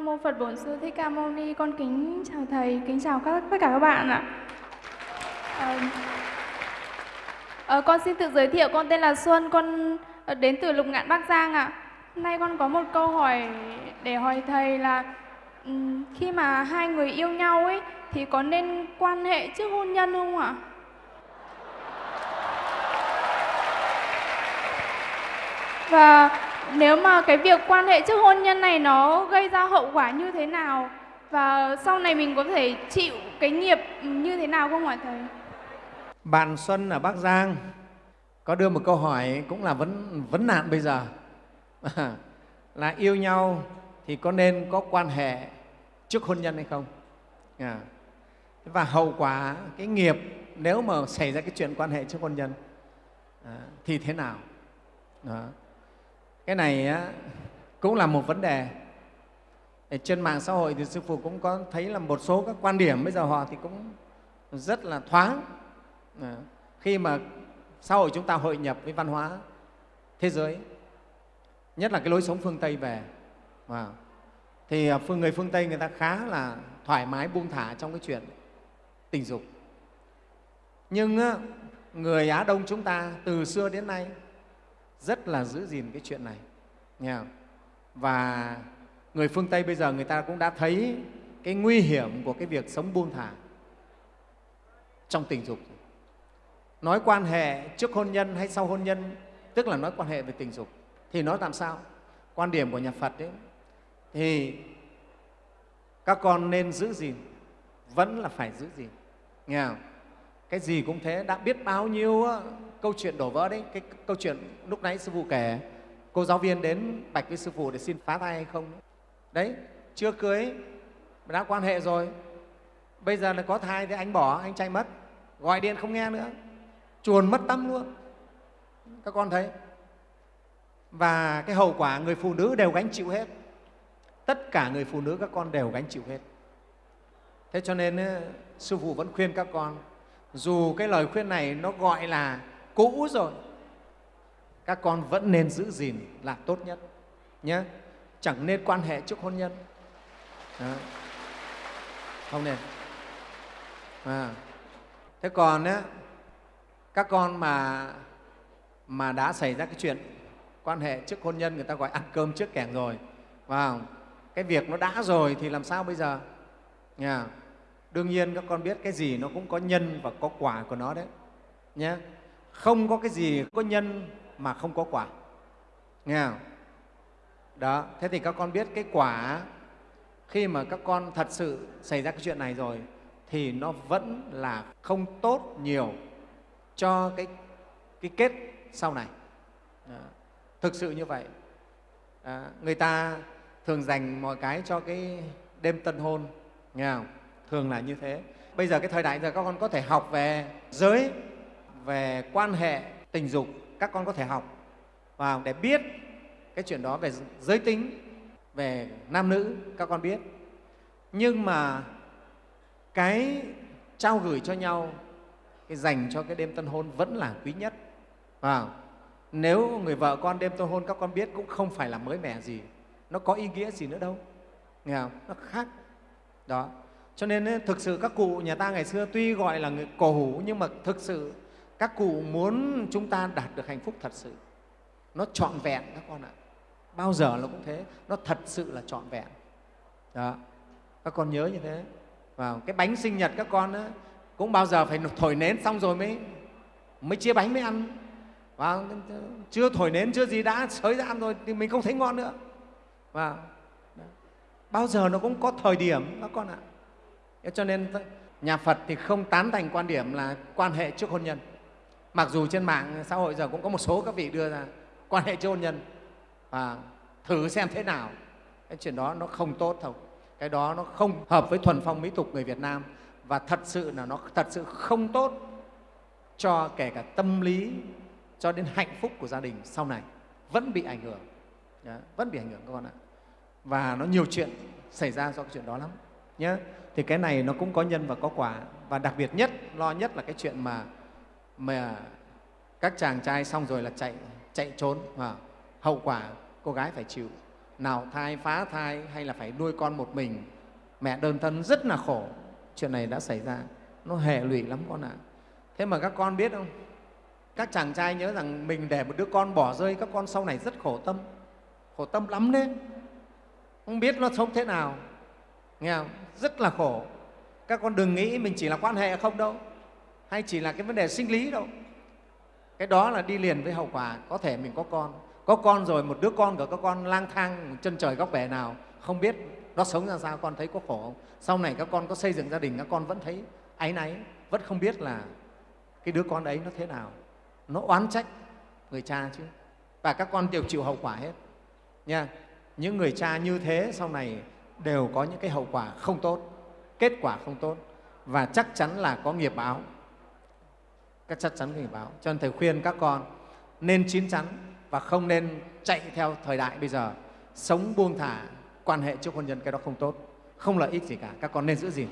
Nam mô Phật Bổn Sư Thích Ca Mâu Ni. Con kính chào thầy, kính chào các tất cả các bạn ạ. À, à, con xin tự giới thiệu, con tên là Xuân, con ờ, đến từ Lục Ngạn Bắc Giang ạ. Hôm nay con có một câu hỏi để hỏi thầy là ừ, khi mà hai người yêu nhau ấy thì có nên quan hệ trước hôn nhân không ạ? Và nếu mà cái việc quan hệ trước hôn nhân này nó gây ra hậu quả như thế nào và sau này mình có thể chịu cái nghiệp như thế nào không ạ thầy? Bạn Xuân ở Bắc Giang có đưa một câu hỏi cũng là vấn vấn nạn bây giờ là yêu nhau thì có nên có quan hệ trước hôn nhân hay không? À. Và hậu quả cái nghiệp nếu mà xảy ra cái chuyện quan hệ trước hôn nhân à, thì thế nào? Đó cái này á, cũng là một vấn đề. Ở trên mạng xã hội thì sư phụ cũng có thấy là một số các quan điểm bây giờ họ thì cũng rất là thoáng. À, khi mà xã hội chúng ta hội nhập với văn hóa thế giới nhất là cái lối sống phương tây về à, thì ờ, phương người phương tây người ta khá là thoải mái buông thả trong cái chuyện tình dục. Nhưng á, người á đông chúng ta từ xưa đến nay rất là giữ gìn cái chuyện này và người phương tây bây giờ người ta cũng đã thấy cái nguy hiểm của cái việc sống buông thả trong tình dục. Nói quan hệ trước hôn nhân hay sau hôn nhân, tức là nói quan hệ về tình dục, thì nói làm sao? Quan điểm của nhà phật ấy, thì các con nên giữ gìn, vẫn là phải giữ gìn. Nghe không? cái gì cũng thế, đã biết bao nhiêu ờ, câu chuyện đổ vỡ đấy, cái câu chuyện lúc nãy sư phụ kể cô giáo viên đến bạch với sư phụ để xin phá thai hay không đấy? Chưa cưới, mà đã quan hệ rồi. Bây giờ là có thai thì anh bỏ, anh chạy mất. Gọi điện không nghe nữa. Chuồn mất tâm luôn. Các con thấy? Và cái hậu quả người phụ nữ đều gánh chịu hết. Tất cả người phụ nữ các con đều gánh chịu hết. Thế cho nên sư phụ vẫn khuyên các con, dù cái lời khuyên này nó gọi là cũ rồi các con vẫn nên giữ gìn là tốt nhất nhé chẳng nên quan hệ trước hôn nhân. Đó. không nên. À. thế còn ấy, các con mà mà đã xảy ra cái chuyện quan hệ trước hôn nhân người ta gọi ăn cơm trước kẻng rồi vào cái việc nó đã rồi thì làm sao bây giờ? Nhà đương nhiên các con biết cái gì nó cũng có nhân và có quả của nó đấy nhé không có cái gì có nhân mà không có quả nghe không? đó thế thì các con biết cái quả khi mà các con thật sự xảy ra cái chuyện này rồi thì nó vẫn là không tốt nhiều cho cái, cái kết sau này đó. thực sự như vậy đó. người ta thường dành mọi cái cho cái đêm tân hôn nghe không? thường là như thế bây giờ cái thời đại giờ các con có thể học về giới về quan hệ tình dục các con có thể học và để biết cái chuyện đó về giới tính, về nam nữ, các con biết. Nhưng mà cái trao gửi cho nhau, cái dành cho cái đêm tân hôn vẫn là quý nhất. Và nếu người vợ con đêm tân hôn các con biết cũng không phải là mới mẻ gì, nó có ý nghĩa gì nữa đâu. Nghe không? nó khác. Đó. Cho nên thực sự các cụ nhà ta ngày xưa tuy gọi là người cổ hủ nhưng mà thực sự các cụ muốn chúng ta đạt được hạnh phúc thật sự nó trọn vẹn các con ạ. Bao giờ nó cũng thế nó thật sự là trọn vẹn. Đó. Các con nhớ như thế. Và cái bánh sinh nhật các con đó, cũng bao giờ phải thổi nến xong rồi mới mới chia bánh mới ăn. Và chưa thổi nến chưa gì đã xới ra ăn rồi thì mình không thấy ngon nữa. Và bao giờ nó cũng có thời điểm các con ạ. Cho nên nhà phật thì không tán thành quan điểm là quan hệ trước hôn nhân mặc dù trên mạng xã hội giờ cũng có một số các vị đưa ra quan hệ chôn nhân. Và thử xem thế nào. Cái chuyện đó nó không tốt thôi cái đó nó không hợp với thuần phong mỹ tục người việt nam. Và thật sự là nó thật sự không tốt cho kể cả tâm lý cho đến hạnh phúc của gia đình sau này. Vẫn bị ảnh hưởng. Đó, vẫn bị ảnh hưởng các con ạ. Và nó nhiều chuyện xảy ra do cái chuyện đó lắm. Nhé thì cái này nó cũng có nhân và có quả. Và đặc biệt nhất lo nhất là cái chuyện mà mà các chàng trai xong rồi là chạy chạy trốn. Và hậu quả cô gái phải chịu. Nào, thai phá thai hay là phải nuôi con một mình? Mẹ đơn thân rất là khổ. Chuyện này đã xảy ra. Nó hệ lụy lắm con ạ. Thế mà các con biết không? Các chàng trai nhớ rằng mình để một đứa con bỏ rơi, các con sau này rất khổ tâm. Khổ tâm lắm đấy. Không biết nó sống thế nào. Nghe không? rất là khổ. Các con đừng nghĩ mình chỉ là quan hệ không đâu hay chỉ là cái vấn đề sinh lý đâu. Cái đó là đi liền với hậu quả, có thể mình có con. Có con rồi, một đứa con của các con lang thang chân trời góc bể nào, không biết nó sống ra sao, con thấy có khổ không? Sau này các con có xây dựng gia đình, các con vẫn thấy áy náy, vẫn không biết là cái đứa con ấy nó thế nào. Nó oán trách người cha chứ. Và các con đều chịu hậu quả hết. Nha, những người cha như thế sau này đều có những cái hậu quả không tốt, kết quả không tốt. Và chắc chắn là có nghiệp báo các chắc chắn cảnh báo cho nên thầy khuyên các con nên chín chắn và không nên chạy theo thời đại bây giờ. Sống buông thả, quan hệ trước hôn nhân, cái đó không tốt. Không lợi ích gì cả. Các con nên giữ gìn.